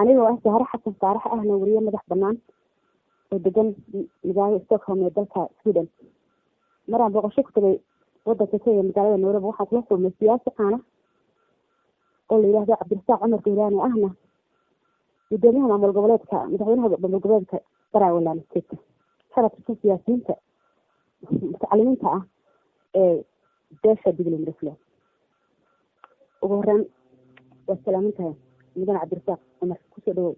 anigoo ah sahre xasan saarax ahna weriye madax banaan oo degan magaalada stockholm ee dalka sweden. Maraan booqasho ku tagay wadanka kenya magaalada nairobi waxaan kula kulmay siyaasi caana oo la yidhaahdo cabdirasaaq cumar gawlaani ahna gudoomiyaha maamul goboleedka madaxweynaha maamul goboleedka baraawland state. Tirsan siyaasiyiinta mutacalimiinta ah ee beesha digli mirisle ugu horeyn waa salaamintahay mudane cabdirasaaq cumar ku soo dhawow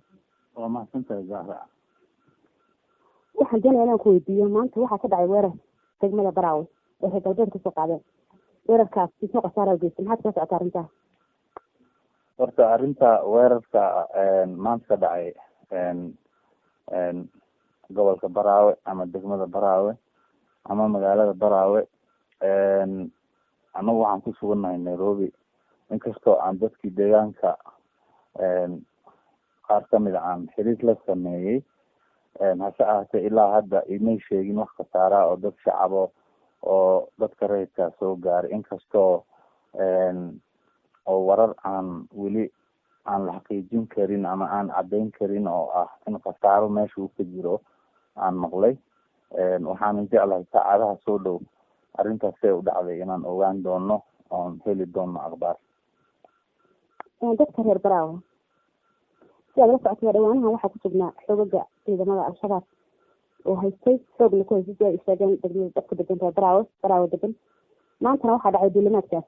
waa mahadsantahay zahra. Waxaan doonaya inaan ku weydiiyo maanta waxaa ka dhacay weerar degmada baraawe ee reer galbeed ka soo qaadeen. Weerarkaas isoo khasaara geysta maxaad kala socota arrintaa. Horta arrinta weerarka maanta ka dhacay gobolka baraawe ama degmada baraawe ama magaalada baraawe anagu waxaan ku sugannahay nairobi. Inkastoo aan dadkii deegaanka qaar ka mid aan xiriir la sameeyey hase ahaatee ilaa hadda imay sheegin wax khasaara oo dad shacabo oo dadka rayidkaa soo gaaray inkastoo oo warar aan weli aan la xaqiijin karin ama aan caddeyn karin oo ah in khasaaro meesha uu ka jiro aan maqlay waxaanan jeclahay saacadaha soo dhow. Arrintaas see u dhacday inaan ogaan doono oon heli doono akhbaar. Dadka reer baraawe si aad la socotay dhawaanahan waxaa ku sugnaa xoogaga ciidamada al-shabaab oo haystay. Xoogna ku haystay si ay sheegeen degmada dadka degan reer baraawe baraawe degan maantana waxaa dhacay duulimaadkaas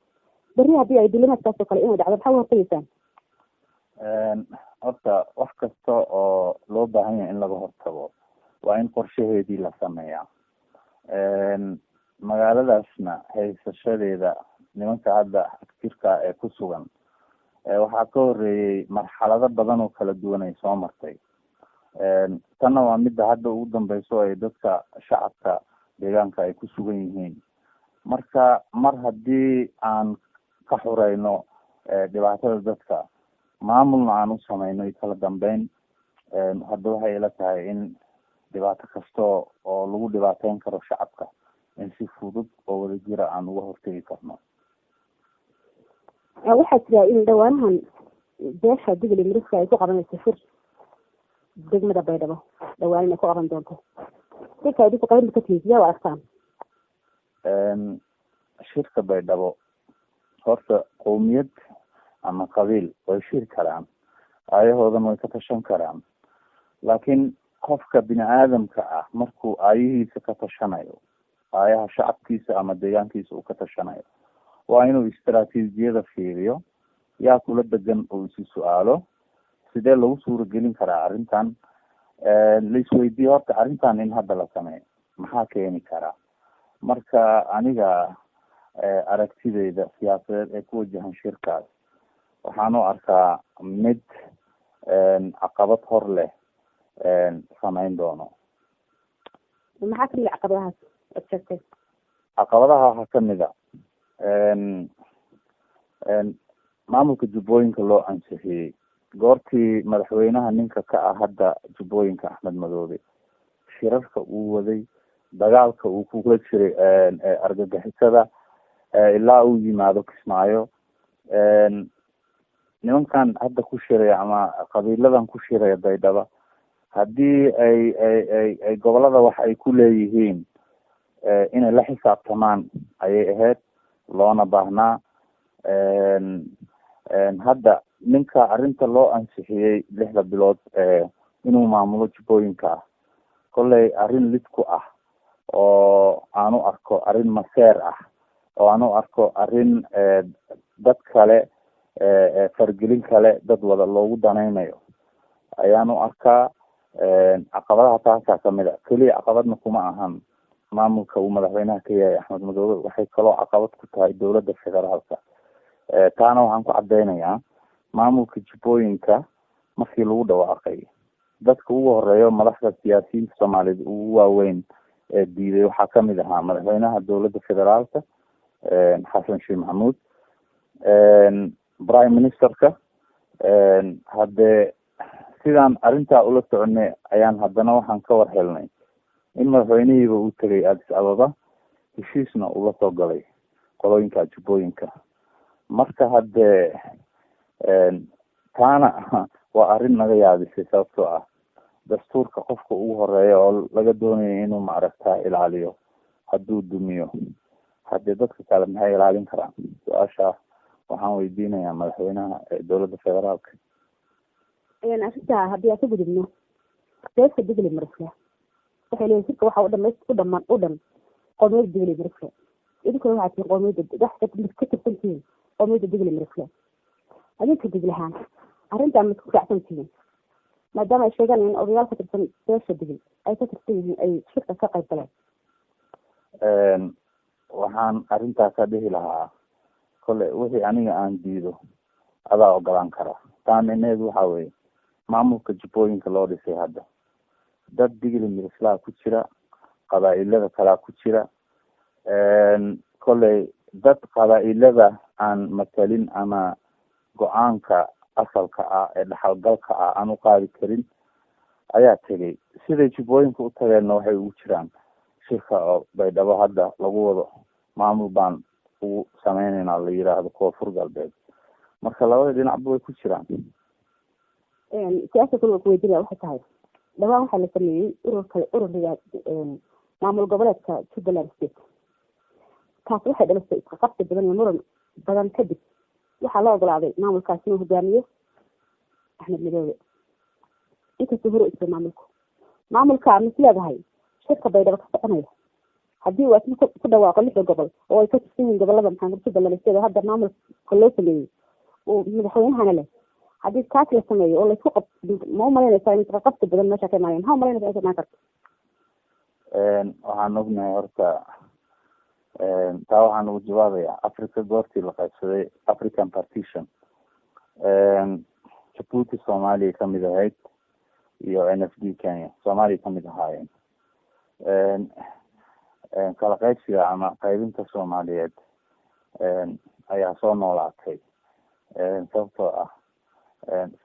berri haddii ay duulimaadkaas oo kale inay dhacdo maxaa u hortegeysaan horta wax kasta oo loo baahan yahay in laga hortago waa in qorshaheedii la sameeyaa magaaladaasna haysashadeeda nimanka hadda jirka ee ku sugan waxaa ka horeeyey marxalado badan oo kala duwan ay soo martay. Tanna waa midda hadda ugu dambeyso ay dadka shacabka deegaanka ay ku sugan yihiin. Marka mar haddii aan ka xureyno dhibaatada dadka maamulna aan u sameyno iyo kala dambeyn. Hadda waxay ila tahay in dhibaato kasta oo lagu dhibaateyn karo shacabka in si fudud oo wadajira aan uga hortegi karno waxaa jira in dhawaanahan beesha digli miriska ay ku qabanayso shir degmada baydhabo dhawaan inay ku qaban doonto. Shirka idinku qaban ka tihiin sidee u shirka baydhabo horta qowmiyad ama qabiil way shiri karaan. Aayahoodan way ka tashan karaan. Laakiin qofka bini aadamka ah markuu aayihiisa ka tashanayo aayaha shacabkiisa ama deegaankiisa uu ka tashanayo waa inuu istaraatiijiyada fiiriyo yaa kula degan oo isi su'aalo sidee lagu suuragelin karaa arrintan laisweydiiye horta arrintan in hadda la sameeyo maxaa keeni karaa marka aniga aragtideyda siyaasadeed ee ku wajahan shirkaas waxaan u arkaa mid caqabad hor leh sameyn doono maxaa ka mid caqabadahaas caqabadaha waxaa ka mid a maamulka jubbooyinka loo ansixiyey. Goortii madaxweynaha ninka ka ah hadda jubbooyinka axmed madoobe. Shirarka uu waday dagaalka uu kula jiray argagixisada ilaa uu yimaado kismaayo. Nimankan hadda ku shiraya ama qabiiladan ku shiraya baydhaba haddii ay ay ay ay gobollada wax ay ku leeyihiin inay la xisaabtamaan ayay ahayd loona baahnaa hadda ninka arrinta loo ansixiyey lixda bilood inuu maamulo jubbooyinka ah kolley arrin lid ku ah oo aan u arko arrin maseer ah oo aan u arko arrin dad kale fargelin kale dad wada loogu danaynayo. U arkaa caqabadaha taasaa ka mid a keliya caqabadna kuma ahan maamulka uu madaxweynaha ka yahay axmed madoobe waxay kaloo caqabad ku tahay dowladda federaalka. Taana waxaan ku cadeynayaa maamulka jubbooyinka markii lagu dhawaaqay. Dadka ugu horeeyo madaxda siyaasiyiinta soomaaliyeed ugu waaweyn ee diiday waxaa ka mid ahaa madaxweynaha dowladda federaalka xasan sheekh maxamuud prime ministerka haddee sidaan arrintaa ula soconay ayaan haddana waxaan ka war helnay in madaxweynihiiba uu tegay addis ababa heshiisna ula soo galay qolooyinka jubbooyinka. Marka haddee taana waa arrin naga yaabisay sababtoo ah dastuurka qofka ugu horreeya oo laga doonayo inuu maaragta ilaaliyo hadduu dumiyo. Haddii dadka kale maxay ilaalin karaan? Su'aasha waxaan weydiinayaa madaxweynaha dowladda federaalka. Arrinta haddii aan ka gudubno beesa digli marifle waxay leeyihiin sirka waxaa udhama u dhaman u dhan. Qoomiyadda digli marifle idinkuna waxaa tihin qoomiyadda wax ka tirsan tihiin. Qoomiyadda digli marifle adinka diglahaan arrintaan ma isku raacsan tihiin. Maadaama ay sheegaan in odayaal ka tirsan beesha digil ay ka tirsan yihiin ay shirka ka qayb galeen. Waxaan arrintaasa dhihi lahaa kole wixii aniga aan diido adaa ogolaan kara. Taa micneheedu waxa weye maamulka jubbooyinka loo dhisay hadda dad digli mirislaa ku jira qabaa-ilada kalaa ku jira. Koley dad qabaa-ilada aan matalin ama go'aanka asalka ah ee dhaxalgalka ah aan u qaadi karin ayaa tegay siday jubbooyinka u tageenna waxay ugu jiraan shirka oo baydhabo hadda lagu wado maamul baan ugu sameyneynaa la yiraahdo koonfur galbeed marka labada dhinacba way ku jiraan. Su'aasha kale kuweydiinaya waxay tahay dhawaan waxaa la sameeyey ururka ururiga maamul goboleedka jubbaland state. Taasi waxay dhalisay isqaqabsi badan iyo muran badan kadib. Waxaa la ogolaaday maamulkaasi inuu hogaamiyo axmed midoobe inkastuu hore isay maamulku. Maamulka mis leedahay shirka baydhabo ka soconaya. Haddii uu asna ku dhawaaqo lixda gobol oo ay ka tirsan yihiin gobollada maxamed jubbaland state oo hadda maamulka loo sameeyey uu madaxweynahana leh haddii kaas la sameeyo oo la isku qab ma umalaynaysaa in isqaqabsi badan meesha ka imaanaya maxaa umalaynaysa ay ka imaan karta waxaan ognahay horta taa waxaan ugu jawaabaya africa goortii la qaybsaday african partition jabuuti soomaaliya ka mid ahayd iyo n f d kenya soomaaliya ka mid ahaayeen kala qaybsiga ama qaybinta soomaaliyeed ayaa soo noolaatay sababtoo ah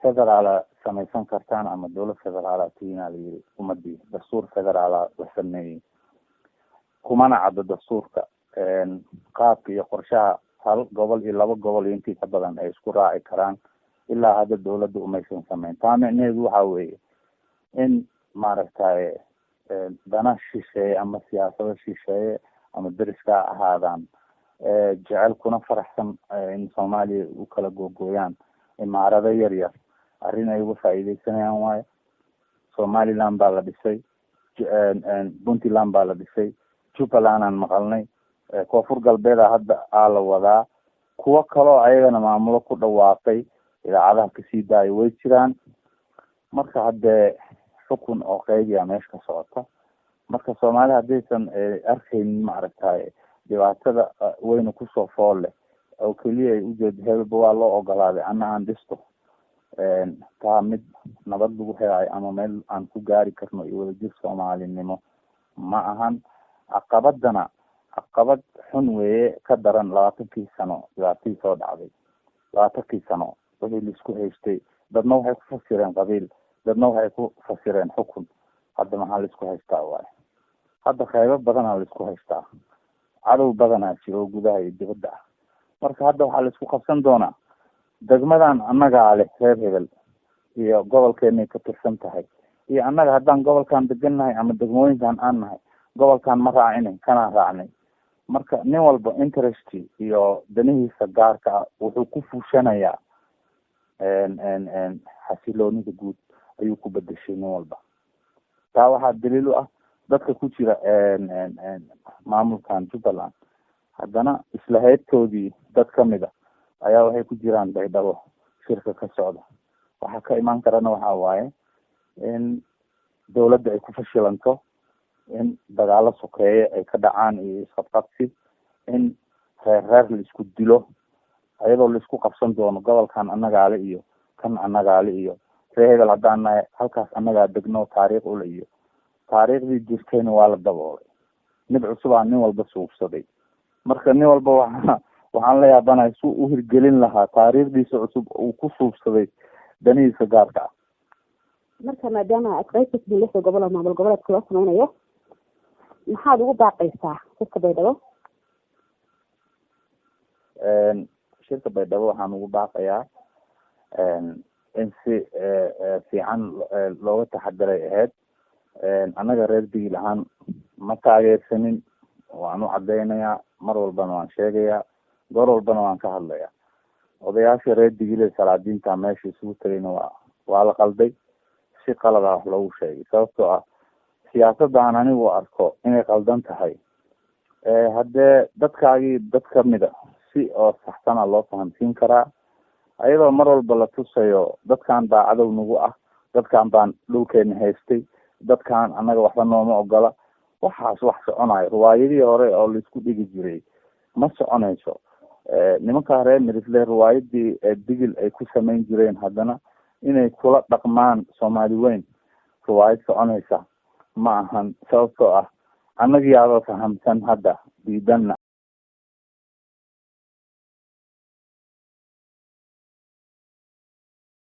federaala samaysan kartaan ama dowlad federaala tiina layiri umadii dastuur federaala la sameeyey. Kumana caddo dastuurka. Qaabka iyo qorshaha hal gobol iyo laba gobol iyo intii ka badan ay isku raaci karaan ilaa hadda dowladda umaysan sameyn. Taa micneheedu waxa weeye in maaragtay dana shisheeye ama siyaasado shisheeye ama deriska ha ahaadaan jecel kuna faraxsan in soomaaliya u kala googooyaan imaarado yar yar arrin ay uga faa'iideysanayaan waayo somaliland baa la dhisay puntland baa la dhisay jubbaland aan maqalnay koonfur galbeeda hadda aa la wadaa. Kuwo kaloo ayagana maamulo ku dhawaaqay idaacadaha ka sii daayo way jiraan. Marka haddee xukun oo qeybiya meesha ka socota marka soomaali haddaysan arkaynin maaragtay dhibaatada weyna ku soo fool leh oo keliya ay ujeedo hebelba waa loo ogolaaday ana aan dhisto taa mid nabad lagu helaayo ama meel aan ku gaari karno iyo wadajir soomaalinimo. Ma ahan caqabadana caqabad xun weeye ka daran labaatankii sano dhibaatadii soo dhacday labaatankii sano wixii la isku haystay. Dadna waxay ku fasireen qabiil dadna waxay ku fasireen xukun. Hadda maxaa la isku haystaa waayo? Hadda qeybo badanaa la isku haystaa. Cadow badanaa jiro oo gudaha iyo dibadda ah marka hadda waxaa la isku qabsan doonaa degmadan annagaa leh reer hebel iyo gobolkeenay ka tirsan tahay. Iyo annaga haddaan gobolkan degan nahay ama degmooyinkan aan nahay gobolkan ma raacinay kanaan raacnay marka nin walba interest iyo danihiisa gaarka ah wuxuu ku fuushanayaa xasiloonida guud ayuu ku bedeshay nin walba. Taa waxaa daliil u ah dadka ku jira maamulkan jubbaland haddana isla heybtoodii dad ka mid a ayaa waxay ku jiraan baydhabo shirka ka socda. Waxaa ka imaan karana waxa waaye in dawladda ay ku fashilanto in dagaalo sokeeye ay ka dhacaan iyo isqabqabsi in reer reer la isku dilo ayadoo la isku qabsan doono gobolkan annagaale iyo kan annagaale iyo ree hebel haddaan nahay halkaas annagaa degno taariikh ule iyo. Taariikhdii jirtayna waa la daboolay mid cusubaa nin walba suubsaday marka nin walba waa waxaan la yaabanahay su u hirgelin lahaa taariikhdiisa cusub uu ku suubsaday danihiisa gaarka. Ah marka maadaama adqeybkasii lixda gobol oo maamul goboleedka loo sameynayo maxaad ugu baaqaysaa shirka baydhabo? Shirka baydhabo waxaan ugu baaqayaa in si fiican looga taxadiray ahayd annaga reer digil ahaan ma taageersanin waan u cadeynayaa mar walbana waan sheegayaa goor walbana waan ka hadlayaa. Odayaasha reer digile salaadiinta meesha isugu tegayna waa waa la qalday. Si qalada wax loogu sheegay sababtoo ah siyaasadaan anigu arko inay qaldan tahay haddee dadkaagii dad kamida si oo saxsana loo fahamsiin karaa. Ayadoo mar walba la tusayo dadkan baa cadow nagu ah dadkan baan dhulkeena haystay dadkan annaga waxba nooma ogola waxaas wax soconayo riwaayadii hore oo la isku dhigi jiray ma soconayso. Nimankaa reer mirisle riwaayadii digil ay ku samayn jireen haddana inay kula dhaqmaan soomaali weyn riwaayad soconaysa. Ma ahan sababtoo ah annagiyaaba fahamsan hadda diidanna